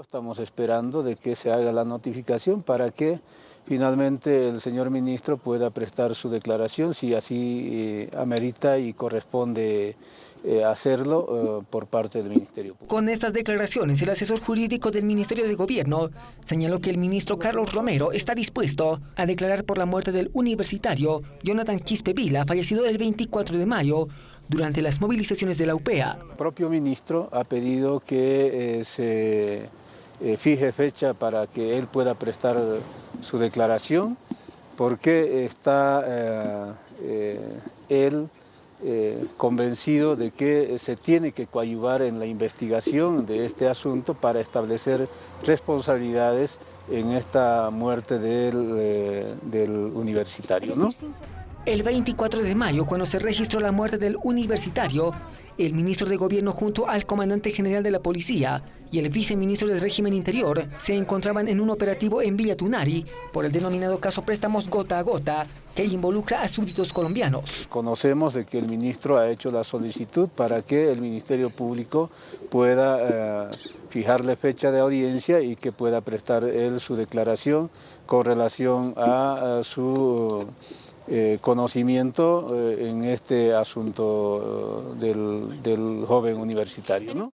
Estamos esperando de que se haga la notificación para que finalmente el señor ministro pueda prestar su declaración si así eh, amerita y corresponde eh, hacerlo eh, por parte del Ministerio Público. Con estas declaraciones, el asesor jurídico del Ministerio de Gobierno señaló que el ministro Carlos Romero está dispuesto a declarar por la muerte del universitario Jonathan Quispe Vila, fallecido el 24 de mayo, durante las movilizaciones de la UPEA. El propio ministro ha pedido que se fije fecha para que él pueda prestar su declaración, porque está él eh, convencido de que se tiene que coadyuvar en la investigación de este asunto para establecer responsabilidades en esta muerte del, eh, del universitario. ¿no? El 24 de mayo, cuando se registró la muerte del universitario, el ministro de Gobierno junto al comandante general de la policía y el viceministro del régimen interior se encontraban en un operativo en Villa Tunari por el denominado caso préstamos gota a gota que involucra a súbditos colombianos. Conocemos de que el ministro ha hecho la solicitud para que el Ministerio Público pueda eh, fijarle fecha de audiencia y que pueda prestar él su declaración con relación a su eh, conocimiento eh, en este asunto eh, del, del joven universitario. ¿no?